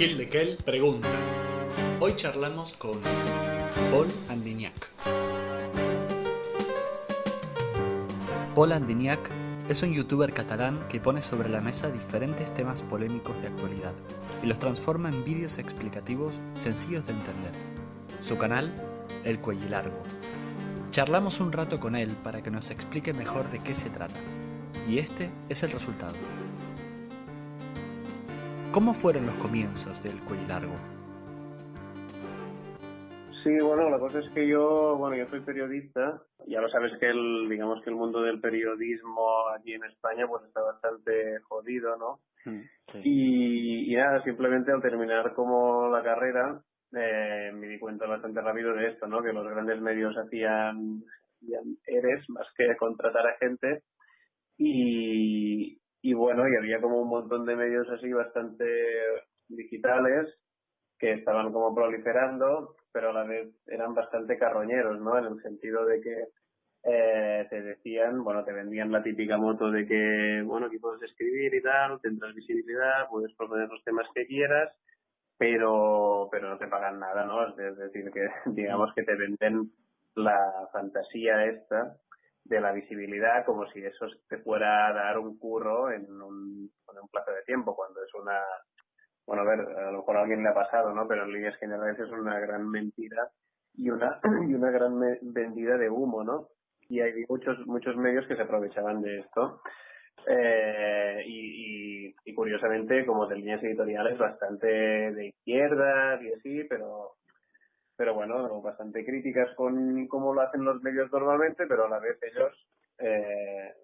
Kill de Kel pregunta. Hoy charlamos con Paul Andignac. Paul Andignac es un youtuber catalán que pone sobre la mesa diferentes temas polémicos de actualidad y los transforma en vídeos explicativos sencillos de entender. Su canal, El Cuello Largo. Charlamos un rato con él para que nos explique mejor de qué se trata. Y este es el resultado. ¿Cómo fueron los comienzos del Cuello Largo? Sí, bueno, la cosa es que yo, bueno, yo soy periodista. Ya lo sabes que el, digamos que el mundo del periodismo aquí en España pues está bastante jodido, ¿no? Mm, y, y, nada, simplemente al terminar como la carrera eh, me di cuenta bastante rápido de esto, ¿no? Que los grandes medios hacían, hacían eres más que contratar a gente y, y bueno, y había como un montón de medios así bastante digitales que estaban como proliferando, pero a la vez eran bastante carroñeros, ¿no? En el sentido de que eh, te decían, bueno, te vendían la típica moto de que, bueno, aquí puedes escribir y tal, tendrás visibilidad, puedes proponer los temas que quieras, pero, pero no te pagan nada, ¿no? Es decir, que digamos que te venden la fantasía esta de la visibilidad como si eso te fuera a dar un curro en un, en un plazo de tiempo, cuando es una, bueno, a ver, a lo mejor a alguien le ha pasado, ¿no? Pero en líneas generales es una gran mentira y una, y una gran vendida de humo, ¿no? Y hay muchos, muchos medios que se aprovechaban de esto. Eh, y, y, curiosamente, como de líneas editoriales bastante de izquierda y así, pero pero bueno, bastante críticas con cómo lo hacen los medios normalmente, pero a la vez ellos eh,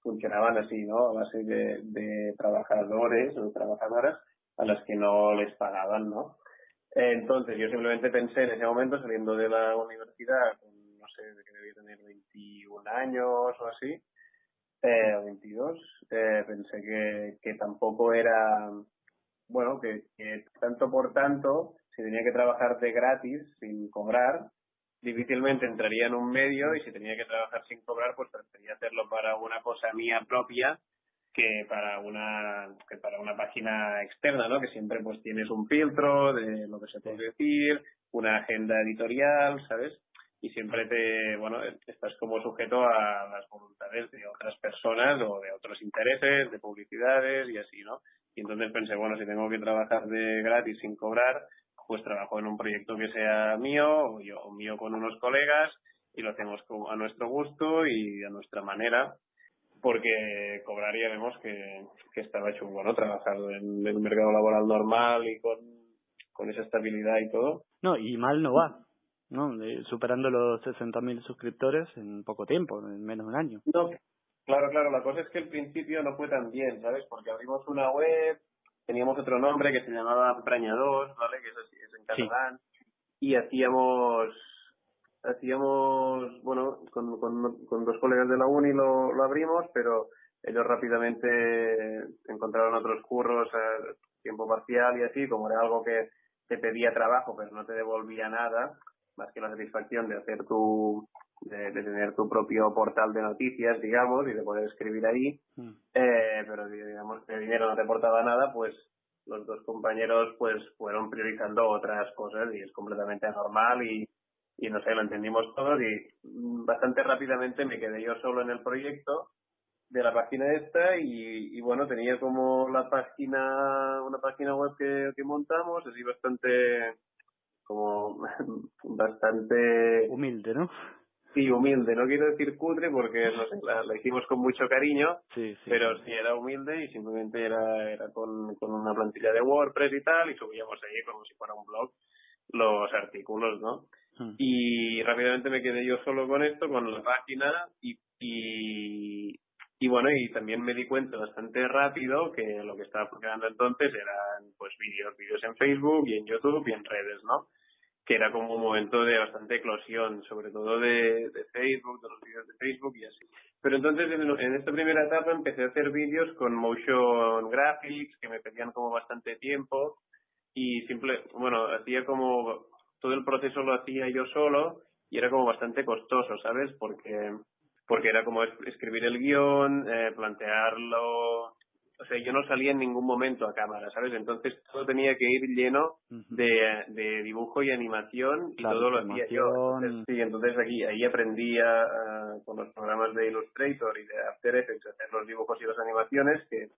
funcionaban así, ¿no? A base de, de trabajadores o trabajadoras a las que no les pagaban, ¿no? Entonces yo simplemente pensé en ese momento, saliendo de la universidad, no sé, de que debía tener 21 años o así, eh, 22, eh, pensé que, que tampoco era, bueno, que, que tanto por tanto si tenía que trabajar de gratis, sin cobrar, difícilmente entraría en un medio y si tenía que trabajar sin cobrar, pues preferiría hacerlo para una cosa mía propia que para una que para una página externa, ¿no? Que siempre pues tienes un filtro de lo que se puede decir, una agenda editorial, ¿sabes? Y siempre te, bueno, estás como sujeto a las voluntades de otras personas o de otros intereses, de publicidades y así, ¿no? Y entonces pensé, bueno, si tengo que trabajar de gratis sin cobrar, pues trabajo en un proyecto que sea mío o yo o mío con unos colegas y lo hacemos a nuestro gusto y a nuestra manera porque cobraría vemos que, que estaba chungo, ¿no? Trabajar en el mercado laboral normal y con, con esa estabilidad y todo. No, y mal no va, ¿no? superando los 60.000 suscriptores en poco tiempo, en menos de un año. No, claro, claro, la cosa es que el principio no fue tan bien, ¿sabes? Porque abrimos una web, teníamos otro nombre que se llamaba Prañador, ¿vale? Que es, así, es en catalán. Y hacíamos, hacíamos, bueno, con, con, con, dos colegas de la uni lo, lo abrimos, pero ellos rápidamente encontraron otros curros a tiempo parcial y así, como era algo que te pedía trabajo, pero no te devolvía nada, más que la satisfacción de hacer tu, de, tener tu propio portal de noticias, digamos, y de poder escribir ahí, mm. eh, pero digamos que el dinero no te aportaba nada, pues los dos compañeros pues fueron priorizando otras cosas y es completamente normal y, y no sé, lo entendimos todos y bastante rápidamente me quedé yo solo en el proyecto de la página esta y, y bueno, tenía como la página, una página web que, que montamos, así bastante, como bastante... Humilde, ¿no? Sí, humilde. No quiero decir cutre porque no sé, la, hicimos con mucho cariño, sí, pero sí era humilde y simplemente era, era con, con una plantilla de WordPress y tal y subíamos ahí como si fuera un blog los artículos, ¿no? Hmm. Y rápidamente me quedé yo solo con esto, con la página y, y, y bueno, y también me di cuenta bastante rápido que lo que estaba funcionando entonces eran pues vídeos, vídeos en Facebook y en YouTube y en redes, ¿no? Que era como un momento de bastante eclosión, sobre todo de, de Facebook, de los vídeos de Facebook y así. Pero entonces en, esta primera etapa empecé a hacer vídeos con motion graphics que me pedían como bastante tiempo y simple, bueno, hacía como todo el proceso lo hacía yo solo y era como bastante costoso, ¿sabes? Porque porque era como escribir el guion, eh, plantearlo o sea, yo no salía en ningún momento a cámara, ¿sabes? Entonces todo tenía que ir lleno de, de dibujo y animación y todo lo hacía yo. sí, entonces aquí ahí aprendía uh, con los programas de Illustrator y de After Effects a hacer los dibujos y las animaciones que,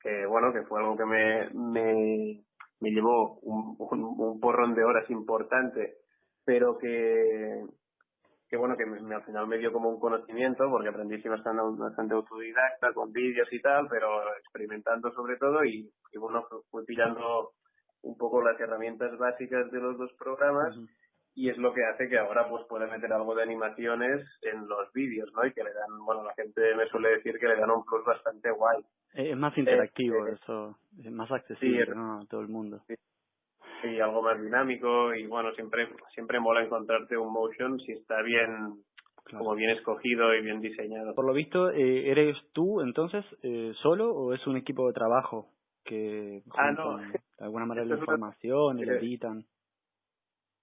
que bueno, que fue algo que me, me, me llevó un, un porrón de horas importante, pero que, que bueno, que me, al final me dio como un conocimiento, porque aprendí sí bastante, bastante autodidacta, con vídeos y tal, pero experimentando sobre todo y, bueno, fui pillando un poco las herramientas básicas de los dos programas y es lo que hace que ahora pues pueda meter algo de animaciones en los vídeos, ¿no? Y que le dan, bueno, la gente me suele decir que le dan un plus bastante guay. Es más interactivo eh, eso, es más accesible a todo el mundo. Sí y algo más dinámico y bueno, siempre siempre mola encontrarte un motion si está bien como bien escogido y bien diseñado. Por lo visto, eh, ¿eres tú entonces eh, solo o es un equipo de trabajo que ah, no. de alguna manera la información y le editan?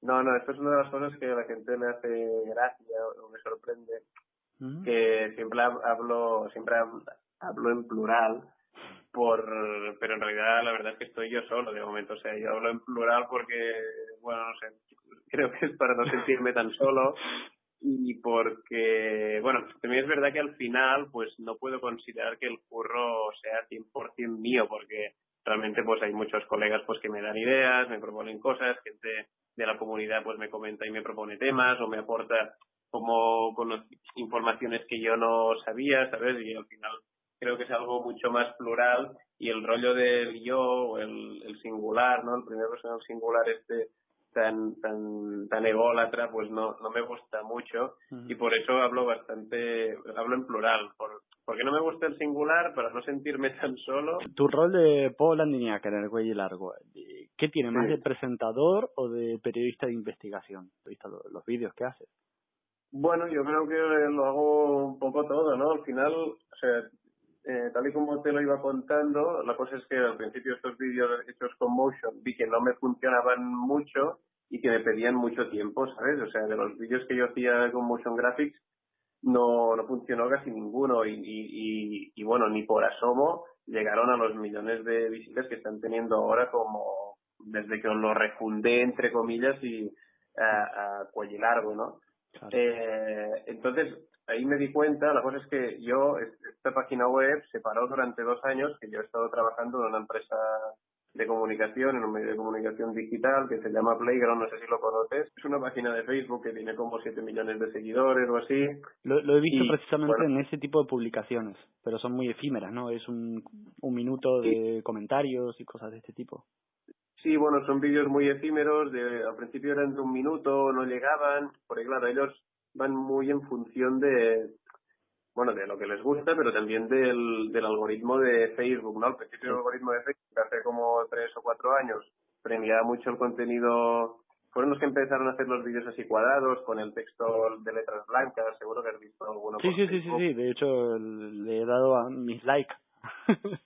No, no, esto es una de las cosas que a la gente le hace gracia o me sorprende, que siempre hablo, siempre hablo en plural, por pero en realidad la verdad es que estoy yo solo de momento o sea yo hablo en plural porque bueno no sé creo que es para no sentirme tan solo y porque bueno también es verdad que al final pues no puedo considerar que el curro sea 100% mío porque realmente pues hay muchos colegas pues que me dan ideas me proponen cosas gente de la comunidad pues me comenta y me propone temas o me aporta como con informaciones que yo no sabía sabes y al final creo que es algo mucho más plural y el rollo del yo o el, el singular, ¿no? El primer personal singular este tan tan tan ególatra pues no no me gusta mucho. Y por eso hablo bastante hablo en plural. Por, porque no me gusta el singular para no sentirme tan solo. Tu rol de Paul Andiniac en el cuello largo ¿qué tiene más de presentador o de periodista de investigación visto los, los vídeos que haces bueno yo creo que lo hago un poco todo no al final o sea eh, tal y como te lo iba contando, la cosa es que al principio estos vídeos hechos con motion vi que no me funcionaban mucho y que me pedían mucho tiempo, ¿sabes? O sea, de los vídeos que yo hacía con motion graphics no, no funcionó casi ninguno y, y, y, bueno, ni por asomo llegaron a los millones de visitas que están teniendo ahora como desde que os lo refundé entre comillas y a, a cuello largo, ¿no? Eh, entonces, ahí me di cuenta, la cosa es que yo, esta página web se paró durante dos años, que yo he estado trabajando en una empresa de comunicación, en un medio de comunicación digital que se llama Playground, no sé si lo conoces. Es una página de Facebook que tiene como 7 millones de seguidores o así. Lo, he visto precisamente en ese tipo de publicaciones, pero son muy efímeras, ¿no? Es un, un minuto de comentarios y cosas de este tipo. Sí, bueno, son vídeos muy efímeros, de, al principio eran de un minuto, no llegaban, porque claro, ellos van muy en función de, bueno, de lo que les gusta, pero también del, del algoritmo de Facebook, ¿no? Al principio el algoritmo de Facebook, hace como tres o cuatro años, premiaba mucho el contenido, fueron los que empezaron a hacer los vídeos así cuadrados, con el texto de letras blancas, seguro que has visto alguno. Sí, sí, sí, sí, sí, de hecho le he dado a mis likes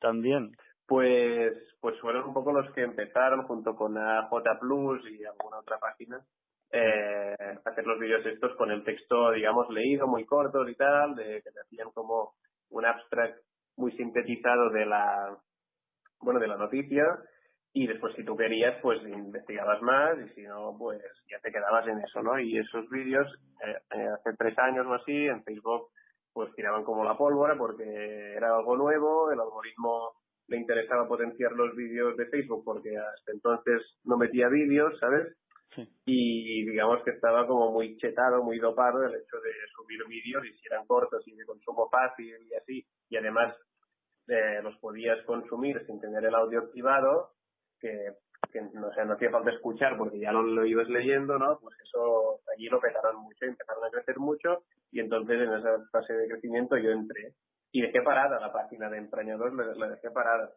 también. Pues, pues fueron un poco los que empezaron junto con AJ Plus y alguna otra página eh, hacer los vídeos estos con el texto, digamos, leído, muy cortos y tal, de que te hacían como un abstract muy sintetizado de la, bueno, de la noticia y después si tú querías, pues investigabas más y si no, pues ya te quedabas en eso, ¿no? Y esos vídeos, eh, eh, hace tres años o así, en Facebook, pues tiraban como la pólvora porque era algo nuevo, el algoritmo le interesaba potenciar los vídeos de Facebook porque hasta entonces no metía vídeos, ¿sabes? Y digamos que estaba como muy chetado, muy dopado el hecho de subir vídeos y si eran cortos y de consumo fácil y así, y además eh, los podías consumir sin tener el audio activado, que, que no, sé, no hacía falta escuchar porque ya lo, lo ibas leyendo, ¿no? Pues eso allí lo petaron mucho, empezaron a crecer mucho y entonces en esa fase de crecimiento yo entré y dejé parada la página de Empreñador, la, la dejé parada.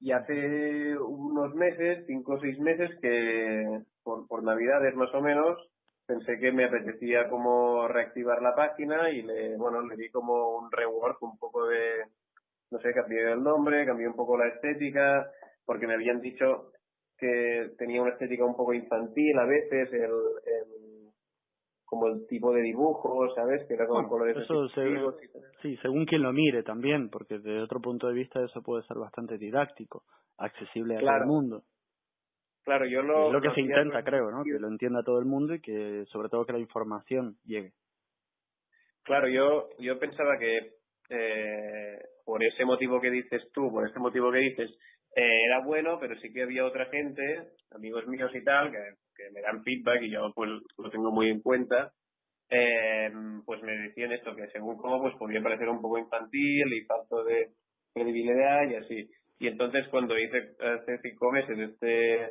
Y hace unos meses, cinco o seis meses, que por, por Navidades más o menos, pensé que me apetecía como reactivar la página y le, bueno, le di como un rework, un poco de, no sé, cambié el nombre, cambié un poco la estética, porque me habían dicho que tenía una estética un poco infantil a veces, el, el como el tipo de dibujo, ¿sabes? Que era con colores eso Sí, según quien lo mire también, porque desde otro punto de vista eso puede ser bastante didáctico, accesible a todo el mundo. Claro, yo lo... Es lo que se intenta, creo, ¿no? Que lo entienda todo el mundo y que sobre todo que la información llegue. Claro, yo, yo pensaba que eh, por ese motivo que dices tú, por ese motivo que dices, eh, era bueno, pero sí que había otra gente, amigos míos y tal, que, que me dan feedback y yo pues lo tengo muy en cuenta, eh, pues me decían esto, que según cómo pues podía parecer un poco infantil y falto de credibilidad y así. Y entonces cuando hice hace cinco meses este,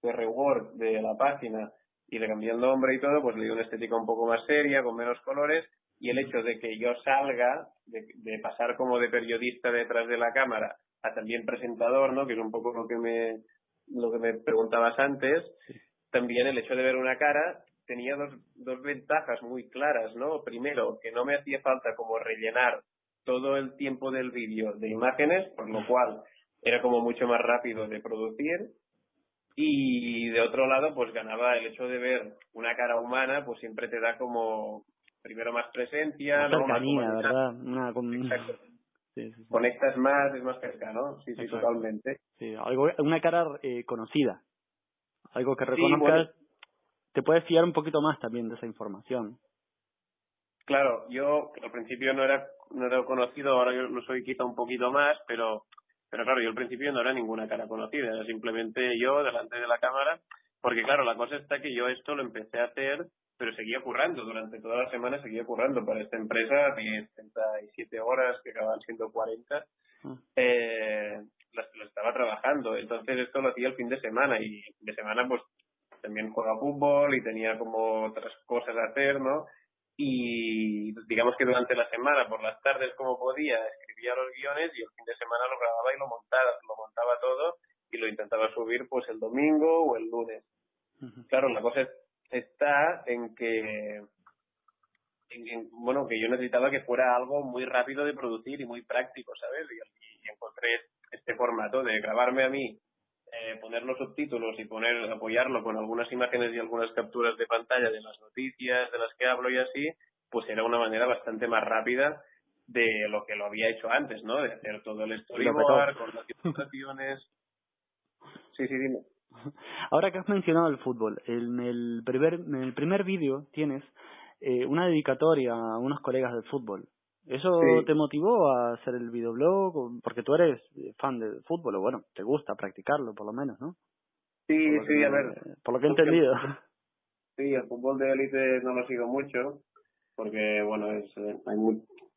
este reward de la página y le cambié el nombre y todo, pues le di una estética un poco más seria, con menos colores, y el hecho de que yo salga, de, de pasar como de periodista detrás de la cámara a también presentador, ¿no? Que es un poco lo que me, lo que me preguntabas antes, también el hecho de ver una cara tenía dos, dos ventajas muy claras, ¿no? Primero, que no me hacía falta como rellenar todo el tiempo del vídeo de imágenes, por lo cual era como mucho más rápido de producir. Y de otro lado, pues ganaba el hecho de ver una cara humana, pues siempre te da como primero más presencia, ¿no? Más ¿verdad? Una, Conectas más, es más cercano, sí, sí, totalmente. Sí, algo, una cara eh, conocida, algo que reconozcas, te puedes fiar un poquito más también de esa información. Claro, yo al principio no era no era conocido, ahora yo lo soy quizá un poquito más, pero pero claro, yo al principio no era ninguna cara conocida, era simplemente yo delante de la cámara, porque claro, la cosa está que yo esto lo empecé a hacer, pero seguía currando, durante toda la semana seguía currando para esta empresa, 37 horas que acaban siendo 40, ah. eh, lo estaba trabajando, entonces esto lo hacía el fin de semana y de semana pues también juega fútbol y tenía como otras cosas a hacer, ¿no? Y digamos que durante la semana, por las tardes como podía, escribía los guiones y el fin de semana lo grababa y lo montaba, lo montaba todo y lo intentaba subir pues el domingo o el lunes. Claro, la cosa está en que en, bueno, que yo necesitaba que fuera algo muy rápido de producir y muy práctico, ¿sabes? y encontré este formato de grabarme a mí eh, poner los subtítulos y poner apoyarlo con algunas imágenes y algunas capturas de pantalla de las noticias de las que hablo y así, pues era una manera bastante más rápida de lo que lo había hecho antes, ¿no? De hacer todo el storyboard con las ilustraciones. Sí, sí, dime. Ahora que has mencionado el fútbol, en el primer, en el primer vídeo tienes eh, una dedicatoria a unos colegas del fútbol. ¿Eso te motivó a hacer el videoblog? Porque tú eres fan del fútbol, o bueno, te gusta practicarlo por lo menos, ¿no? Sí, sí, a ver. Por lo que he entendido. Sí, el fútbol de élite no lo sigo mucho, porque bueno, es, hay,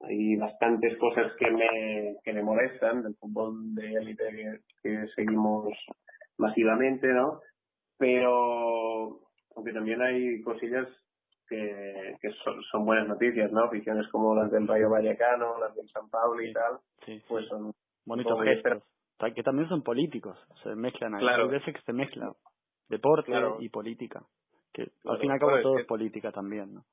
hay bastantes cosas que me, que me molestan del fútbol de élite que, que seguimos masivamente, ¿no? Pero, aunque también hay cosillas que, que son, buenas noticias, ¿no? Aficiones como las del Rayo Vallecano, las del San Pablo y tal, pues son bonitos gestos. Que también son políticos, se mezclan ahí. Claro. Hay veces que se mezclan deporte y política. Que al fin y al cabo todo es, política también, ¿no?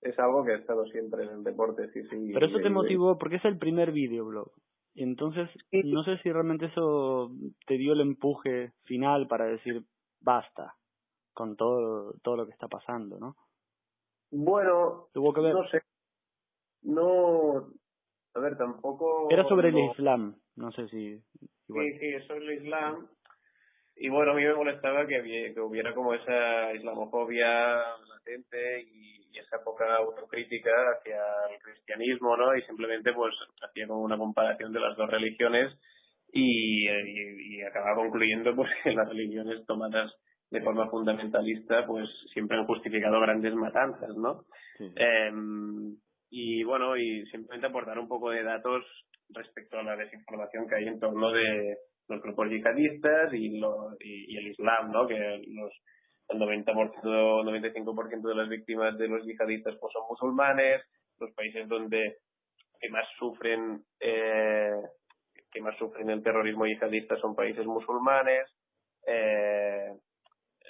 Es algo que ha estado siempre en el deporte, sí, sí. Pero eso te motivó, porque es el primer videoblog. Entonces, no sé si realmente eso te dio el empuje final para decir basta con todo, todo lo que está pasando, ¿no? Bueno, no sé. No, a ver, tampoco... Era sobre el Islam, no sé si... Sí, sí, sobre el Islam. Y bueno, a mí me molestaba que, que hubiera como esa islamofobia latente y, esa poca autocrítica hacia el cristianismo, ¿no? Y simplemente pues hacía como una comparación de las dos religiones y, y, y acababa concluyendo pues que las religiones tomadas de forma fundamentalista, pues siempre han justificado grandes matanzas, ¿no? Em, y bueno, y simplemente aportar un poco de datos respecto a la desinformación que hay en torno de los grupos yihadistas y, lo, y, el Islam, ¿no? Que los, el 90%, 95% de las víctimas de los yihadistas pues son musulmanes, los países donde que más sufren eh, que más sufren el terrorismo yihadista son países musulmanes, eh,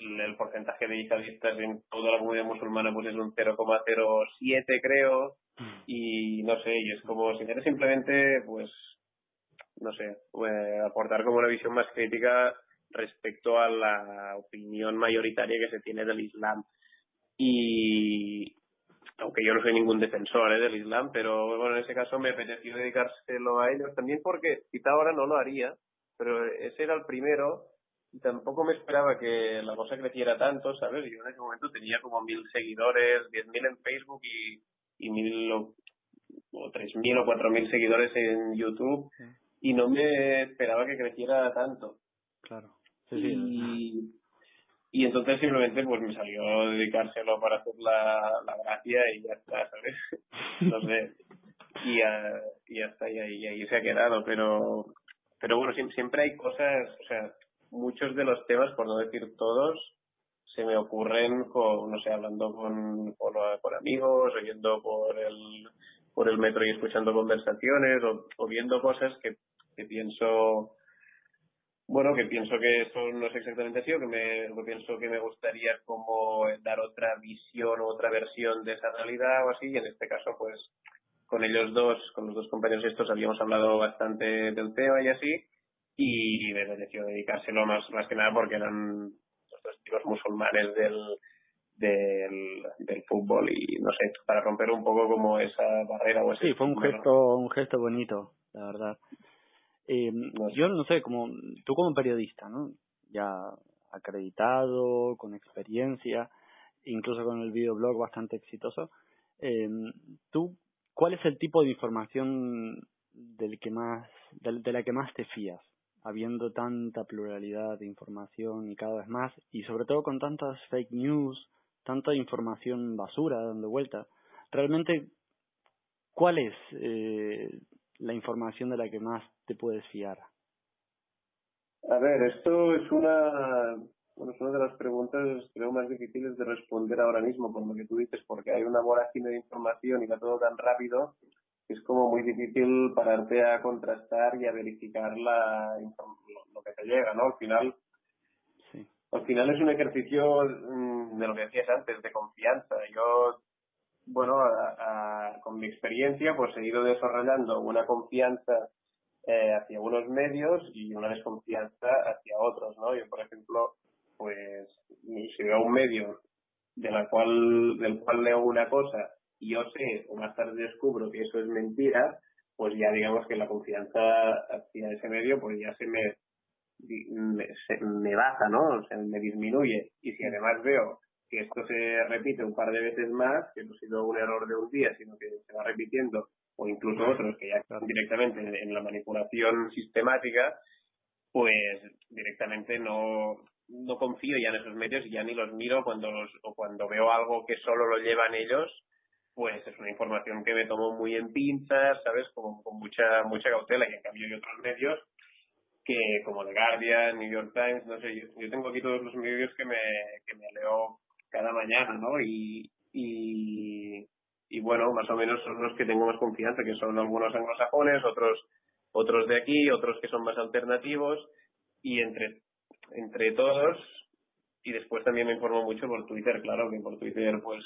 el, porcentaje de yihadistas en toda la comunidad musulmana pues es un 0,07 creo mm. y no sé y es como si quieres simplemente pues no sé eh, aportar como una visión más crítica respecto a la opinión mayoritaria que se tiene del Islam y, aunque yo no soy ningún defensor ¿eh? del Islam, pero bueno, en ese caso me apeteció dedicárselo a ellos también porque quizá ahora no lo haría, pero ese era el primero tampoco me esperaba que la cosa creciera tanto, ¿sabes? Yo en ese momento tenía como mil seguidores, diez mil en Facebook y, y mil o, tres mil o cuatro mil seguidores en YouTube y no me esperaba que creciera tanto. Claro. y, y entonces simplemente pues me salió dedicárselo para hacer la, la gracia y ya está, ¿sabes? no sé. Y ya, y ya está, y ahí, ahí se ha quedado, pero pero bueno, siempre hay cosas, o sea, muchos de los temas, por no decir todos, se me ocurren con, no sé, hablando con, con, amigos, oyendo por el, por el metro y escuchando conversaciones, o, viendo cosas que, que pienso, bueno, que pienso que eso no es exactamente así, o que me, pienso que me gustaría como dar otra visión o otra versión de esa realidad o así, y en este caso, pues, con ellos dos, con los dos compañeros estos, habíamos hablado bastante del tema y así, y me pareció dedicárselo más, más que nada porque eran los dos chicos musulmanes del, del, del fútbol y no sé, para romper un poco como esa barrera o ese Sí, fue un gesto, un gesto bonito, la verdad. Eh, Yo no sé, como tú como periodista, ¿no? Ya acreditado, con experiencia, incluso con el videoblog bastante exitoso. Eh, ¿Tú cuál es el tipo de información del que más, de la que más te fías? Habiendo tanta pluralidad de información y cada vez más, y sobre todo con tantas fake news, tanta información basura dando vuelta, realmente, ¿cuál es eh, la información de la que más te puedes fiar? A ver, esto es una, bueno, es una de las preguntas creo más difíciles de responder ahora mismo, por lo que tú dices, porque hay una vorágine de información y va todo tan rápido es como muy difícil pararte a contrastar y a verificar la, lo que te llega, ¿no? Al final, sí. al final es un ejercicio mm, de lo que decías antes, de confianza. Yo, bueno, con mi experiencia, pues he ido desarrollando una confianza eh, hacia unos medios y una desconfianza hacia otros, ¿no? Yo, por ejemplo, pues si veo un medio de la cual, del cual leo una cosa y yo sé o más tarde descubro que eso es mentira, pues ya digamos que la confianza hacia ese medio pues ya se me, me, baja, ¿no? O sea, me disminuye. Y si además veo que esto se repite un par de veces más, que no ha sido un error de un día, sino que se va repitiendo, o incluso otros que ya están directamente en la manipulación sistemática, pues directamente no, no confío ya en esos medios y ya ni los miro cuando o cuando veo algo que solo lo llevan ellos pues es una información que me tomo muy en pinzas, ¿sabes? Como con mucha mucha cautela y en cambio hay otros medios que como The Guardian, New York Times, no sé, yo, tengo aquí todos los medios que me, que me leo cada mañana, ¿no? Y, y, y bueno, más o menos son los que tengo más confianza, que son algunos anglosajones, otros otros de aquí, otros que son más alternativos y entre entre todos y después también me informo mucho por Twitter, claro, que por Twitter pues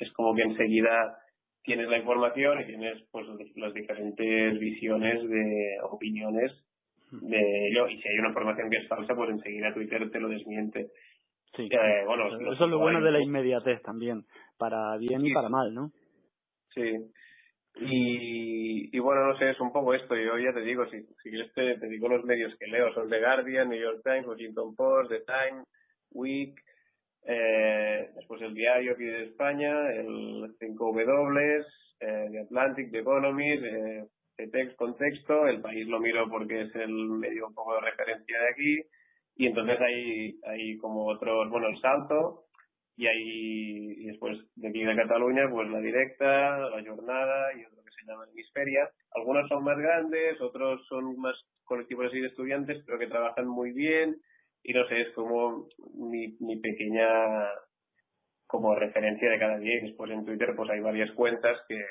es como que enseguida tienes la información y tienes pues las diferentes visiones de opiniones de ello. Y si hay una información que es falsa pues enseguida Twitter te lo desmiente. Sí. Eh, bueno eso es lo bueno de la inmediatez también para bien y para mal no sí. Y, y bueno no sé es un poco esto. Yo ya te digo si si quieres te, te digo los medios que leo. Son The Guardian New York Times Washington Post The Time Week eh, después el diario aquí de España, el 5W, eh, The Atlantic, The Economy, eh, Text Contexto, el país lo miro porque es el medio un poco de referencia de aquí, y entonces hay, hay como otros, bueno, el Salto, y hay y después de aquí de Cataluña, pues la Directa, la Jornada y otro que se llama Hemisferia. Algunos son más grandes, otros son más colectivos así de estudiantes, pero que trabajan muy bien y no sé, es como mi, mi pequeña como referencia de cada día después en Twitter pues hay varias cuentas que,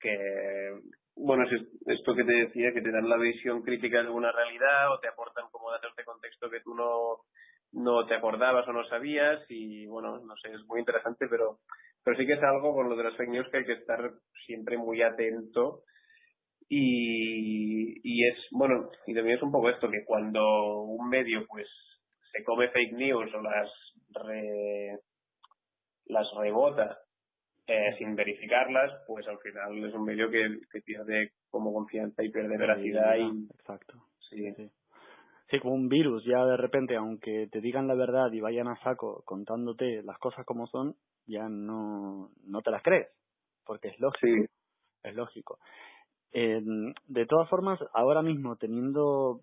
que bueno, es esto que te decía, que te dan la visión crítica de una realidad o te aportan como datos de contexto que tú no, no te acordabas o no sabías y bueno, no sé, es muy interesante, pero, pero sí que es algo con lo de las fake news que hay que estar siempre muy atento y, y es, bueno, y también es un poco esto, que cuando un medio pues se come fake news o las re, las rebota eh, sin verificarlas, pues al final es un medio que, que pierde como confianza y pierde veracidad. y... Exacto. Sí. sí. Sí, como un virus, ya de repente, aunque te digan la verdad y vayan a saco contándote las cosas como son, ya no, no te las crees, porque es lógico. Es lógico. Eh, de todas formas, ahora mismo teniendo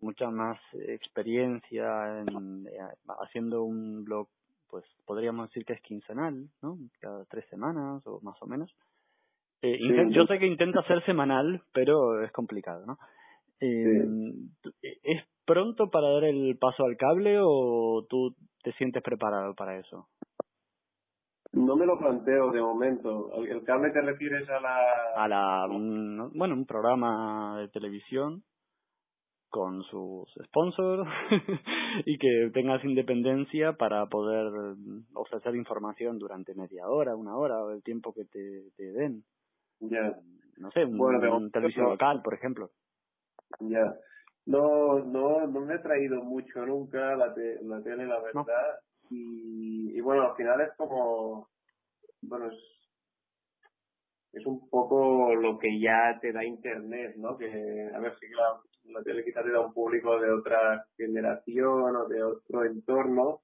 mucha más experiencia en, eh, haciendo un blog, pues podríamos decir que es quincenal, ¿no? Cada tres semanas o más o menos. Eh, yo sé que intenta ser semanal, pero es complicado, ¿no? Eh, ¿Es pronto para dar el paso al cable o tú te sientes preparado para eso? No me lo planteo de momento. ¿El cable te refieres a la...? A la... bueno, un programa de televisión con sus sponsors y que tengas independencia para poder ofrecer información durante media hora, una hora o el tiempo que te, te den. Ya. No sé, un, televisión local, por ejemplo. Ya. No, no, no me ha traído mucho nunca la, la tele, la verdad. Y, y bueno, al final es como, bueno, es, es un poco lo que ya te da Internet, ¿no? Que, a ver, si la, la tele quizás te da un público de otra generación o de otro entorno,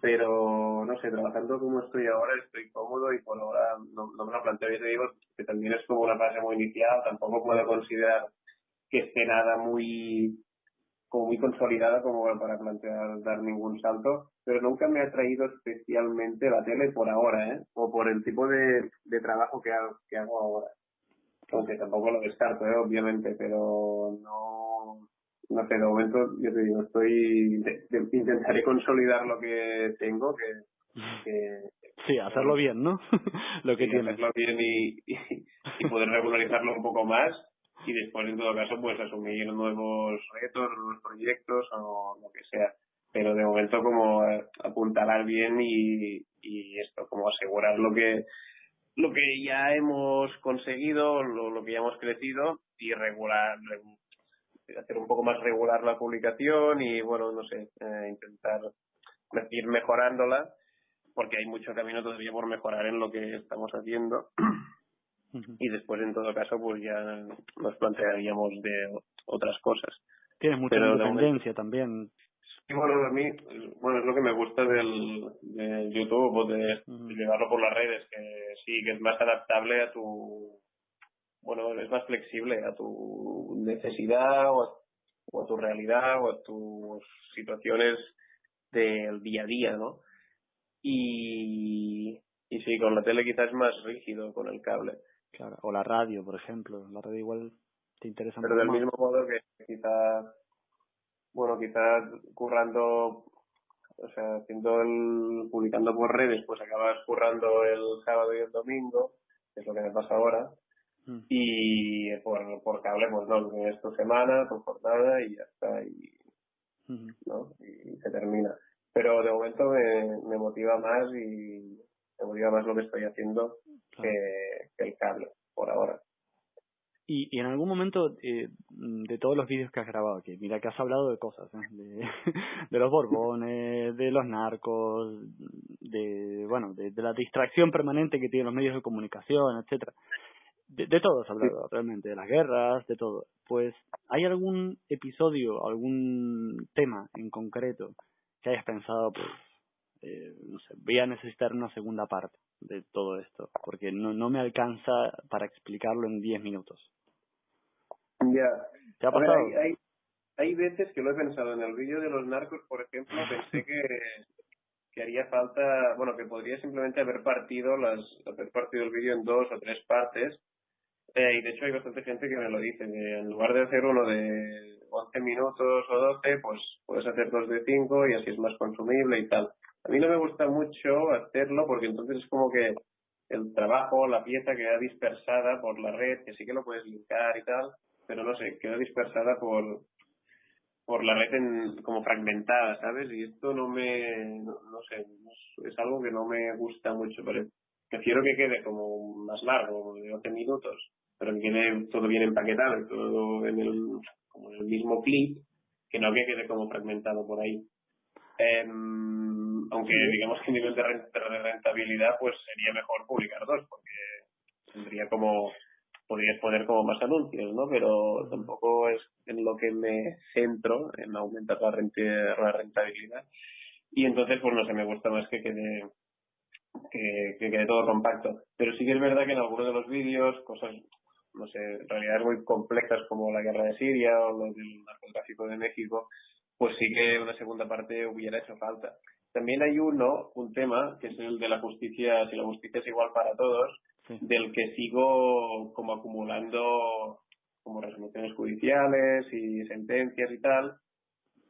pero no sé, trabajando como estoy ahora estoy cómodo y por ahora no, no me lo planteo. Y te digo que también es como una fase muy inicial, tampoco puedo considerar que esté nada muy como muy consolidada como para plantear dar ningún salto, pero nunca me ha traído especialmente la tele por ahora, ¿eh? O por el tipo de, de trabajo que hago, que hago ahora. Aunque tampoco lo descarto, ¿eh? obviamente, pero no, no sé, de momento yo te digo, estoy, intentaré consolidar lo que tengo, que, que Sí, hacerlo bien, ¿no? lo que tienes. Hacerlo bien y, y, poder regularizarlo un poco más y después en todo caso pues asumir nuevos retos, nuevos proyectos o lo que sea. Pero de momento como apuntalar bien y, y esto, como asegurar lo que lo que ya hemos conseguido, lo, lo que ya hemos crecido y regular, hacer un poco más regular la publicación y bueno, no sé, eh, intentar ir mejorándola porque hay mucho camino todavía por mejorar en lo que estamos haciendo y después en todo caso pues ya nos plantearíamos de otras cosas. Tienes mucha independencia también. Bueno, a mí, bueno, es lo que me gusta del, YouTube, de, llevarlo por las redes, que sí, que es más adaptable a tu, bueno, es más flexible a tu necesidad o a, o a tu realidad o a tus situaciones del día a día, ¿no? Y, y sí, con la tele quizás es más rígido con el cable. Claro, o la radio, por ejemplo. La radio igual te interesa Pero del mismo modo que quizás, bueno, quizás currando, o sea, haciendo el, publicando por redes, pues acabas currando el sábado y el domingo, que es lo que me pasa ahora. Mm. Y por, por cable, pues no, es tu semana, tu jornada y ya está. Y, ¿no? y se termina. Pero de momento me, me motiva más y me motiva más lo que estoy haciendo que, el cable, por ahora. Y, y en algún momento eh, de todos los vídeos que has grabado aquí, mira que has hablado de cosas, ¿eh? de, de, los borbones, de los narcos, de bueno, de, la distracción permanente que tienen los medios de comunicación, etcétera. De, de todo has hablado realmente, de las guerras, de todo. Pues, ¿hay algún episodio, algún tema en concreto que hayas pensado, pues, eh, no sé, voy a necesitar una segunda parte de todo esto, porque no, no me alcanza para explicarlo en 10 minutos. Ya. ¿Te ha pasado? hay, hay, veces que lo he pensado. En el vídeo de los narcos, por ejemplo, pensé que, que haría falta, bueno, que podría simplemente haber partido, las, haber partido el vídeo en dos o tres partes. Eh, y de hecho hay bastante gente que me lo dice, que en lugar de hacer uno de 11 minutos o 12, pues puedes hacer dos de 5 y así es más consumible y tal. A mí no me gusta mucho hacerlo porque entonces es como que el trabajo, la pieza queda dispersada por la red, que sí que lo puedes linkar y tal, pero no sé, queda dispersada por por la red en, como fragmentada, ¿sabes? Y esto no me, no, sé, es algo que no me gusta mucho, pero prefiero que quede como más largo, de 12 minutos, pero que quede todo bien empaquetado, todo en el, como en el mismo clip, que no que quede como fragmentado por ahí. Em, aunque digamos que a nivel de rentabilidad pues sería mejor publicar dos porque tendría como podrías poner como más anuncios, ¿no? Pero tampoco es en lo que me centro, en aumentar la, rentabilidad. Y entonces, pues no sé, me gusta más que quede, que, quede todo compacto. Pero sí que es verdad que en algunos de los vídeos, cosas, no sé, realidades muy complejas como la guerra de Siria o lo del narcotráfico de México, pues sí que una segunda parte hubiera hecho falta. También hay uno, un tema, que es el de la justicia, si la justicia es igual para todos, del que sigo como acumulando como resoluciones judiciales y sentencias y tal,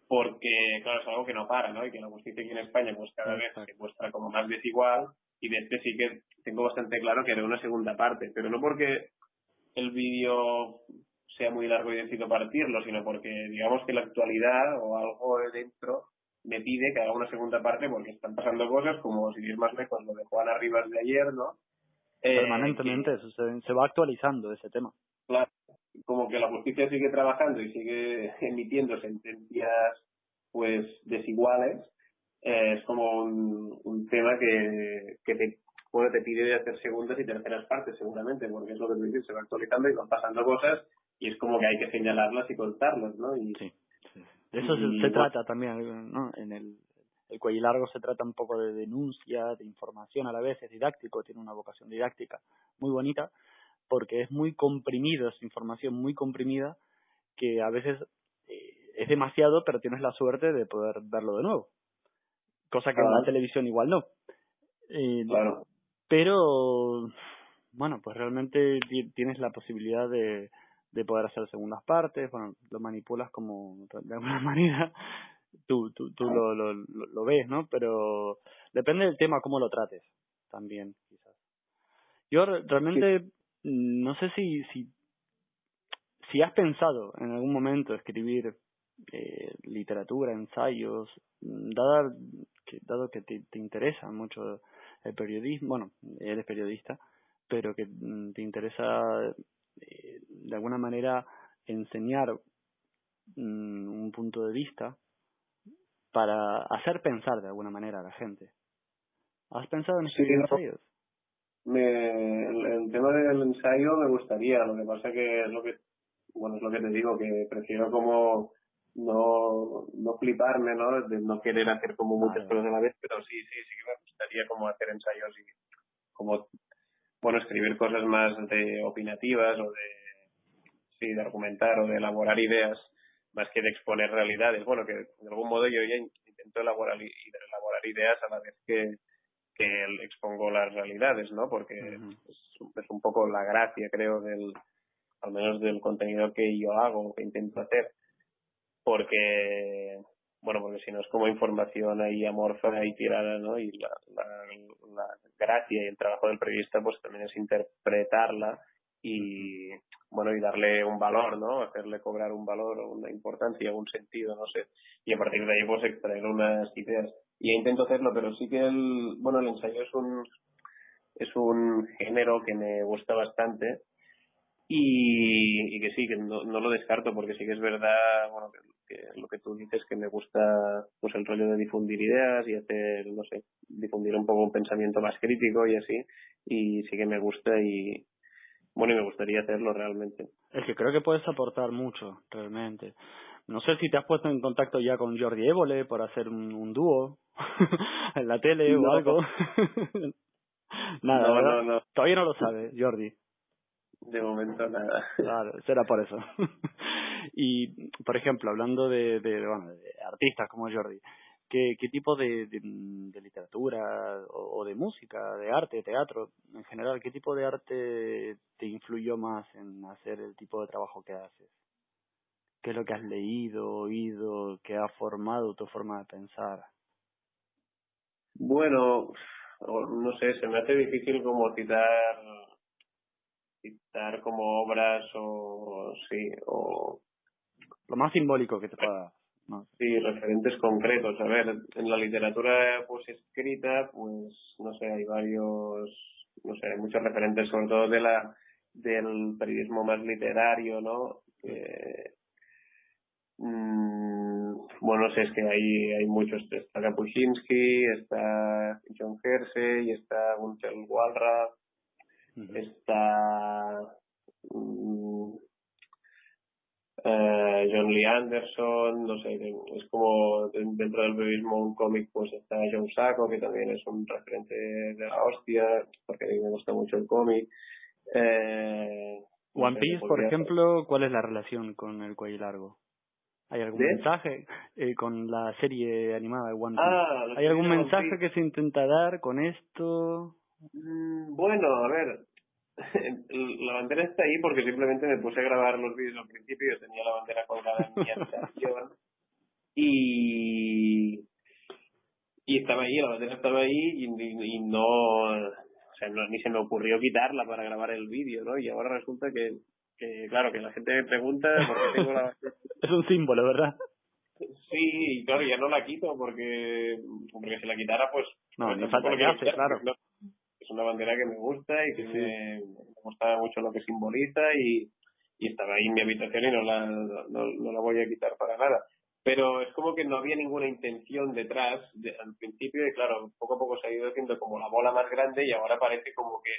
porque claro, es algo que no para, ¿no? Y que la justicia aquí en España pues cada vez se muestra como más desigual y de este sí que tengo bastante claro que haré una segunda parte, pero no porque el vídeo sea muy largo y decido partirlo, sino porque digamos que la actualidad o algo de dentro me pide que haga una segunda parte porque están pasando cosas como si es más lejos lo de Juana Rivas de ayer, ¿no? Eh, Permanentemente, se, va actualizando ese tema. Claro, como que la justicia sigue trabajando y sigue emitiendo sentencias pues desiguales, eh, es como un, un tema que, que te, bueno, te pide de hacer segundas y terceras partes seguramente, porque es lo que tú dices, se va actualizando y van pasando cosas y es como que hay que señalarlas y contarlas, ¿no? Y, sí, De eso se, trata también, ¿no? En el, el cuello largo se trata un poco de denuncia, de información a la vez, es didáctico, tiene una vocación didáctica muy bonita, porque es muy comprimido, es información muy comprimida, que a veces eh, es demasiado, pero tienes la suerte de poder verlo de nuevo. Cosa que en la televisión igual no. Eh, claro. Pero, bueno, pues realmente tienes la posibilidad de, de poder hacer segundas partes, bueno, lo manipulas como de alguna manera, tú, tú, tú lo, lo, lo, ves, ¿no? Pero depende del tema, cómo lo trates también, quizás. Yo realmente no sé si, si, si has pensado en algún momento escribir eh, literatura, ensayos, dada que, dado que te, te interesa mucho el periodismo, bueno, eres periodista, pero que mm, te interesa eh, de alguna manera enseñar mm, un punto de vista para hacer pensar de alguna manera a la gente. ¿Has pensado en escribir ensayos? Me, el, tema del ensayo me gustaría, lo que pasa que es lo que, bueno, es lo que te digo, que prefiero como no, no fliparme, ¿no? De no querer hacer como muchas cosas a la vez, pero sí, sí, sí que me gustaría como hacer ensayos y como, bueno, escribir cosas más de opinativas o de, sí, de argumentar o de elaborar ideas más que de exponer realidades. Bueno, que de algún modo yo ya intento elaborar, elaborar ideas a la vez que, que expongo las realidades, ¿no? Porque es, un poco la gracia, creo, del, al menos del contenido que yo hago, que intento hacer. Porque, bueno, porque si no es como información ahí amorfa y tirada, ¿no? Y la, la gracia y el trabajo del periodista, pues también es interpretarla y bueno y darle un valor no hacerle cobrar un valor o una importancia un sentido no sé. Y a partir de ahí pues extraer unas ideas. Y intento hacerlo pero sí que el bueno el ensayo es un es un género que me gusta bastante. Y, y que sí que no, no lo descarto porque sí que es verdad bueno que, lo que tú dices que me gusta pues el rollo de difundir ideas y hacer no sé difundir un poco un pensamiento más crítico y así. Y sí que me gusta y bueno, y me gustaría hacerlo realmente. Es que creo que puedes aportar mucho, realmente. No sé si te has puesto en contacto ya con Jordi Évole por hacer un, dúo en la tele o algo. nada, no, no, todavía no lo sabe Jordi. De momento nada. Claro, será por eso. y, por ejemplo, hablando de, de, bueno, de artistas como Jordi, ¿Qué, qué tipo de, de, literatura o, de música, de arte, teatro en general, qué tipo de arte te influyó más en hacer el tipo de trabajo que haces? ¿Qué es lo que has leído, oído, que ha formado tu forma de pensar? Bueno, no sé, se me hace difícil como citar citar como obras o sí o lo más simbólico que te pueda Sí, referentes concretos. A ver, en la literatura pues escrita, pues no sé, hay varios, no sé, hay muchos referentes, sobre todo de la del periodismo más literario, ¿no? Que, mm, bueno, no sé, es que hay, hay muchos. Está Kapuscinski, está John Hersey, está Gunther Walra, está mm, eh, John Lee Anderson, no sé, es como dentro del periodismo un cómic, pues está John Sacco, que también es un referente de la hostia, porque a mí me gusta mucho el cómic. Eh, One Piece, por ejemplo, ¿cuál es la relación con el cuello largo? ¿Hay algún mensaje eh, con la serie animada de One Piece? Ah, ¿Hay algún mensaje que se intenta dar con esto? Mm, bueno, a ver, la bandera está ahí porque simplemente me puse a grabar los vídeos al principio, yo tenía la bandera colgada en mi habitación y y estaba ahí, la bandera estaba ahí y, y, no, o sea, no, ni se me ocurrió quitarla para grabar el vídeo, ¿no? Y ahora resulta que, que claro, que la gente me pregunta por qué tengo la bandera. es un símbolo, ¿verdad? Sí, claro, ya no la quito porque, porque si la quitara, pues... No, pues no falta que hace, claro es una bandera que me gusta y que me, gusta mucho lo que simboliza y, y estaba ahí en mi habitación y no la, no, la voy a quitar para nada. Pero es como que no había ninguna intención detrás al principio y claro, poco a poco se ha ido haciendo como la bola más grande y ahora parece como que,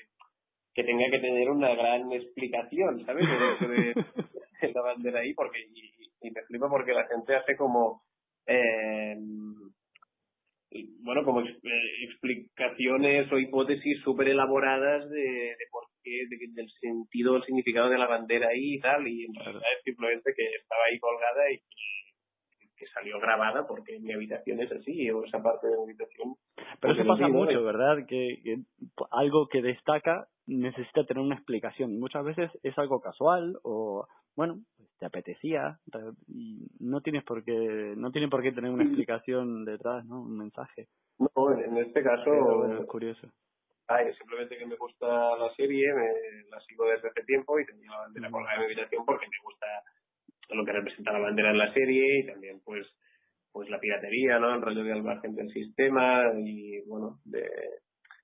que tenga que tener una gran explicación, ¿sabes? De, de, la bandera ahí porque y, y me flipa porque la gente hace como eh, bueno, como eh, explicaciones o hipótesis súper elaboradas de, de por qué, de, del sentido, el significado de la bandera ahí y tal, y en realidad es simplemente que estaba ahí colgada y que, salió grabada porque mi habitación es así, o esa parte de mi habitación. Pero eso pasa mucho, ¿verdad? Que, que algo que destaca necesita tener una explicación. Muchas veces es algo casual o, bueno, te apetecía y no tienes por qué no tiene por qué tener una explicación detrás no un mensaje. No en este caso es curioso. ay simplemente que me gusta la serie me la sigo desde hace tiempo y tenía la bandera colgada en mi habitación porque me gusta lo que representa la bandera en la serie y también pues pues la piratería no el rollo de al margen del sistema y bueno de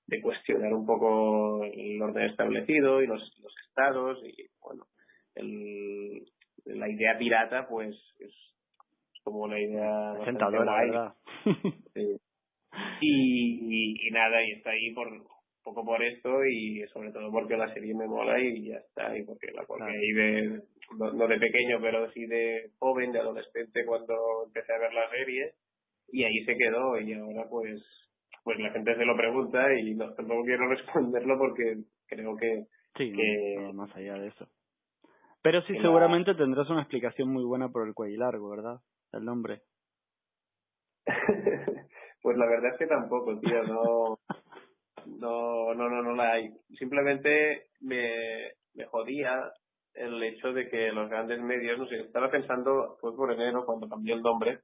de cuestionar un poco el orden establecido y los, los estados y el, la idea pirata pues es, como una idea tentadora y, y, nada y está ahí por poco por esto y sobre todo porque la serie me mola y ya está y porque la porque ahí de no, de pequeño pero sí de joven de adolescente cuando empecé a ver la serie y ahí se quedó y ahora pues pues la gente se lo pregunta y no tampoco quiero responderlo porque creo que sí más allá de eso pero sí, seguramente tendrás una explicación muy buena por el cuello largo, ¿verdad? El nombre. pues la verdad es que tampoco, tío, no, no, no, no, no la hay. Simplemente me, me jodía el hecho de que los grandes medios, no sé, estaba pensando, fue por enero cuando cambió el nombre,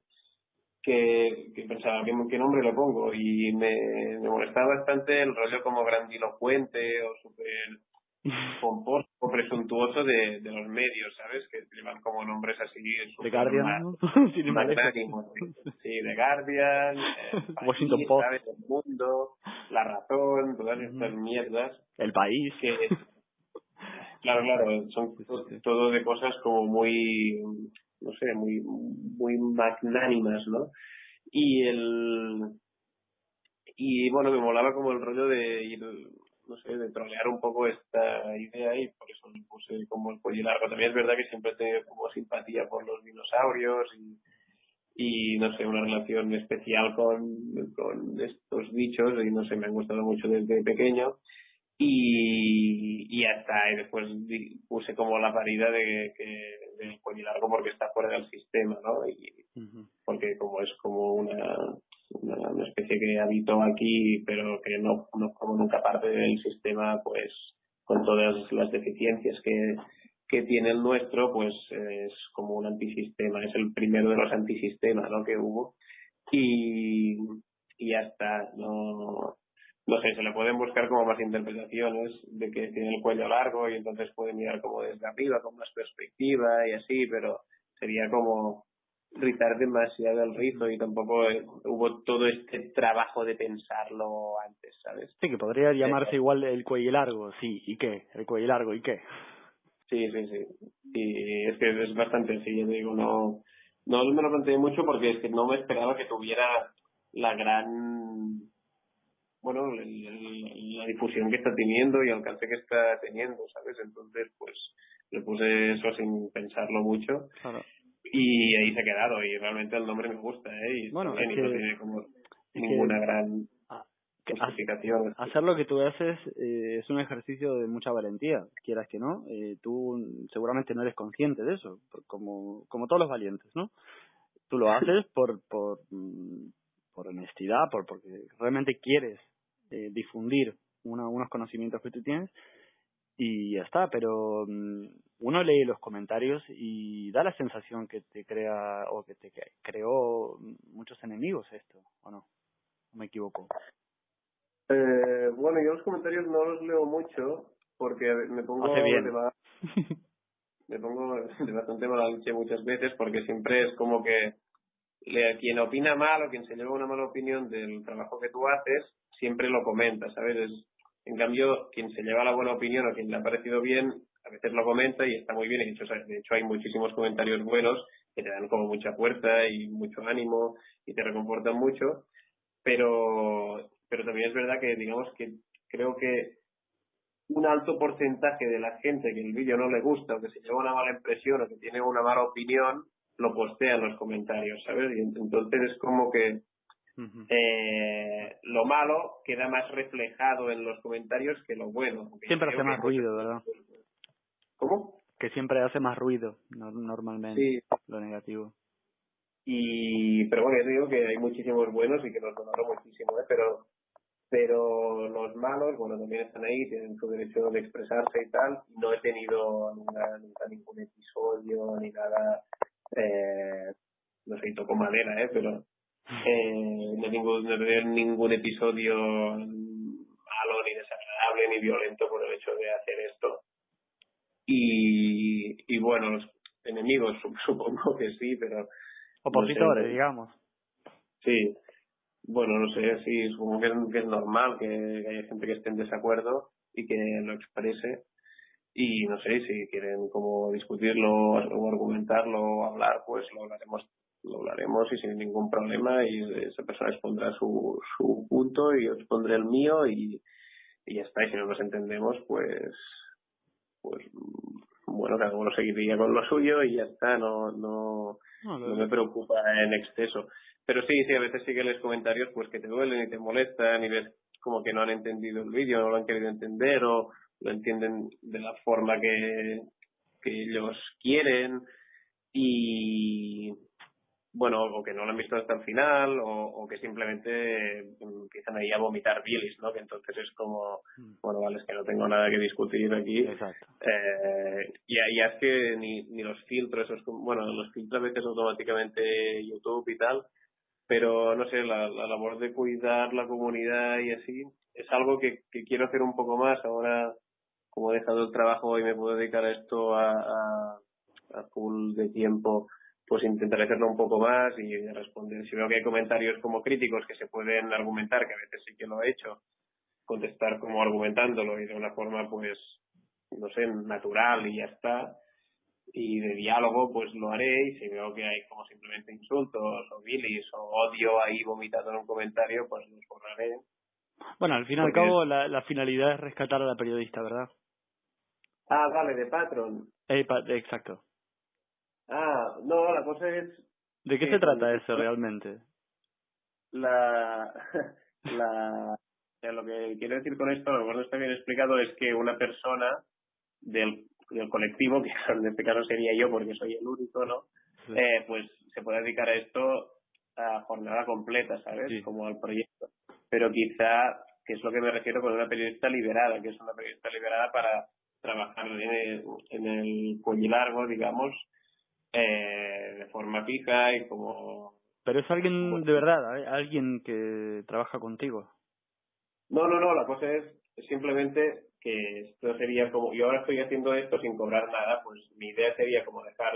que, que pensaba, ¿qué, ¿qué, nombre le pongo? Y me, me molestaba bastante el rollo como grandilocuente o súper pomposo o presuntuoso de, de los medios, ¿sabes? Que llevan como nombres así. De Guardian, ¿no? sí, de Guardian, eh, Washington Post, ¿sabes? El Mundo, La Razón, todas estas mierdas. El País. Que, claro, claro, son todo de cosas como muy, no sé, muy, muy magnánimas, ¿no? Y el, y bueno, me molaba como el rollo de ir no sé, de trolear un poco esta idea y por eso me puse como el cuello largo. También es verdad que siempre tengo como simpatía por los dinosaurios y, no sé, una relación especial con, con estos bichos y no sé, me han gustado mucho desde pequeño y, y hasta y después puse como la parida de que del cuello largo porque está fuera del sistema, ¿no? Y porque como es como una una, especie que habitó aquí pero que no, no como nunca parte del sistema pues con todas las deficiencias que, que tiene el nuestro pues es como un antisistema es el primero de los antisistemas ¿no? que hubo y, y ya está no no sé, se le pueden buscar como más interpretaciones de que tiene el cuello largo y entonces puede mirar como desde arriba, con más perspectiva y así, pero sería como rizar demasiado el rizo y tampoco eh, hubo todo este trabajo de pensarlo antes, ¿sabes? Sí, que podría llamarse igual el cuello largo, sí, ¿y qué? El cuello largo, ¿y qué? Sí, sí, sí. Y es que es bastante así, yo digo, no, No me lo planteé mucho porque es que no me esperaba que tuviera la gran bueno, la difusión que está teniendo y alcance que está teniendo, ¿sabes? Entonces, pues le puse eso sin pensarlo mucho. Y ahí se ha quedado y realmente el nombre me gusta, ¿eh? Y bueno, no tiene como ninguna gran justificación. Hacer lo que tú haces eh, es un ejercicio de mucha valentía, quieras que no. Eh, tú seguramente no eres consciente de eso, como, como todos los valientes, ¿no? Tú lo haces por, por, mm, por honestidad, por, porque realmente quieres eh, difundir unos conocimientos que tú tienes y ya está, pero mm, uno lee los comentarios y da la sensación que te crea o que te creó muchos enemigos esto, ¿o no? ¿Me equivoco? Eh, bueno, yo los comentarios no los leo mucho porque me pongo bien. De me pongo de bastante mala muchas veces porque siempre es como que le, quien opina mal o quien se lleva una mala opinión del trabajo que tú haces siempre lo comenta, ¿sabes? en cambio, quien se lleva la buena opinión o quien le ha parecido bien, a veces lo comenta y está muy bien. Hecho, de hecho hay muchísimos comentarios buenos que te dan como mucha fuerza y mucho ánimo y te reconfortan mucho. Pero, pero también es verdad que, digamos que creo que un alto porcentaje de la gente que el vídeo no le gusta o que se lleva una mala impresión o que tiene una mala opinión, lo postea en los comentarios, ¿sabes? Y entonces es como que eh, lo malo queda más reflejado en los comentarios que lo bueno. Siempre hace más ruido, ¿verdad? ¿Cómo? Que siempre hace más ruido, normalmente, lo negativo. Y, pero bueno, yo digo que hay muchísimos buenos y que los conozco muchísimo, ¿eh? pero pero los malos, bueno, también están ahí, tienen su derecho de expresarse y tal. No he tenido nunca ningún episodio ni nada, eh, no sé, toco madera, ¿eh? Pero eh, no, ningún, no ningún episodio malo, ni desagradable, ni violento por el hecho de hacer esto. Y, y bueno, los enemigos supongo que sí, pero... Opositores, digamos. Sí, bueno, no sé, sí, supongo que es, que es normal que, haya gente que esté en desacuerdo y que lo exprese. Y no sé, si quieren como discutirlo o argumentarlo o hablar, pues lo hablaremos lo hablaremos y sin ningún problema y esa persona expondrá su, su punto y yo expondré el mío y, y ya está. Y si no nos entendemos, pues, pues bueno, cada uno seguiría con lo suyo y ya está, no, no, no, me preocupa en exceso. Pero sí, sí, a veces sí que les comentarios pues que te duelen y te molestan y ves como que no han entendido el vídeo, no lo han querido entender o lo entienden de la forma que, que ellos quieren y bueno, o que no lo han visto hasta el final, o, que simplemente empiezan ahí a vomitar bilis, ¿no? Que entonces es como, mm. bueno, vale, es que no tengo nada que discutir aquí. Exacto. Eh, y ya es que ni, ni los filtros, esos, bueno, los filtros a veces automáticamente YouTube y tal, pero no sé, la, la labor de cuidar la comunidad y así es algo que, que quiero hacer un poco más ahora como he dejado el trabajo y me puedo dedicar a esto a, a, a full de tiempo pues intentaré hacerlo un poco más y responder. Si veo que hay comentarios como críticos que se pueden argumentar, que a veces sí que lo he hecho, contestar como argumentándolo y de una forma, pues, no sé, natural y ya está. Y de diálogo, pues lo haré. Y si veo que hay como simplemente insultos o bilis o odio ahí vomitado en un comentario, pues los borraré. Bueno, al fin y al cabo, la, la finalidad es rescatar a la periodista, ¿verdad? Ah, vale, de Patron. Eh, exacto. Ah, no, la cosa es... ¿De qué se trata eso realmente? La... la lo que quiero decir con esto, a lo mejor no está bien explicado, es que una persona del, del colectivo, que en este caso sería yo porque soy el único, ¿no? Eh, pues se puede dedicar a esto a jornada completa, ¿sabes? Como al proyecto. Pero quizá, que es lo que me refiero con una periodista liberada, que es una periodista liberada para trabajar en el, en el cuello largo, digamos, eh, de forma fija y como... Pero es alguien de verdad, ¿eh? alguien que trabaja contigo. No, no, no, la cosa es simplemente que esto sería como, yo ahora estoy haciendo esto sin cobrar nada, pues mi idea sería como dejar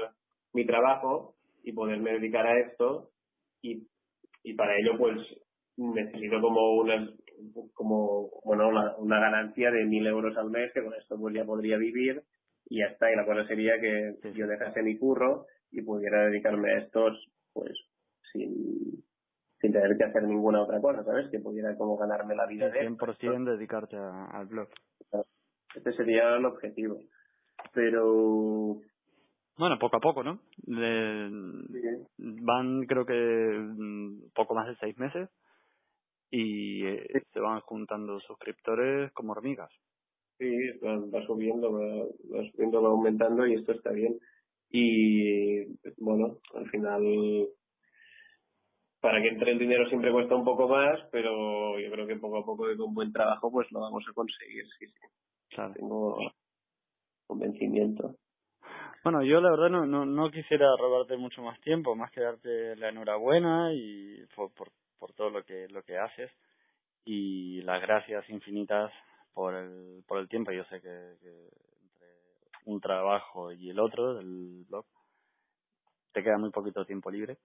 mi trabajo y poderme dedicar a esto y, y para ello pues necesito como una como bueno una, una ganancia de mil euros al mes que con esto pues ya podría vivir y ya está. Y la cosa sería que yo dejase mi curro y pudiera dedicarme a estos, pues, sin, sin tener que hacer ninguna otra cosa, ¿sabes? Que pudiera como ganarme la vida de 100% dedicarte al blog. Este sería el objetivo. Pero... Bueno, poco a poco, ¿no? Van, creo que, poco más de seis meses y eh, se van juntando suscriptores como hormigas. Sí, va, subiendo, va, subiendo, va aumentando y esto está bien. Y bueno, al final, para que entre el dinero siempre cuesta un poco más, pero yo creo que poco a poco y con buen trabajo pues lo vamos a conseguir, sí, sí. Claro. Tengo convencimiento. Bueno, yo la verdad no, no, no quisiera robarte mucho más tiempo, más que darte la enhorabuena y por, por, por todo lo que, lo que haces y las gracias infinitas por el, por el tiempo. Yo sé que, entre un trabajo y el otro, del blog, te queda muy poquito tiempo libre.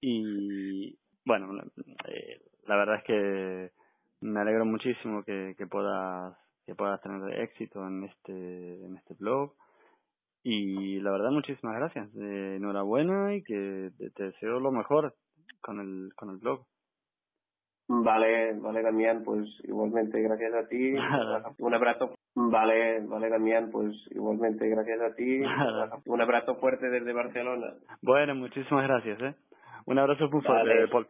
Y bueno, eh, la verdad es que me alegro muchísimo que, que puedas que puedas tener éxito en este en este blog y la verdad muchísimas gracias eh, enhorabuena y que te deseo lo mejor con el con el blog Vale, vale, Damián, pues igualmente gracias a ti. Un abrazo. Vale, vale, Damián, pues igualmente gracias a ti. Un abrazo fuerte desde Barcelona. Bueno, muchísimas gracias, ¿eh? Un abrazo muy fuerte, Paul.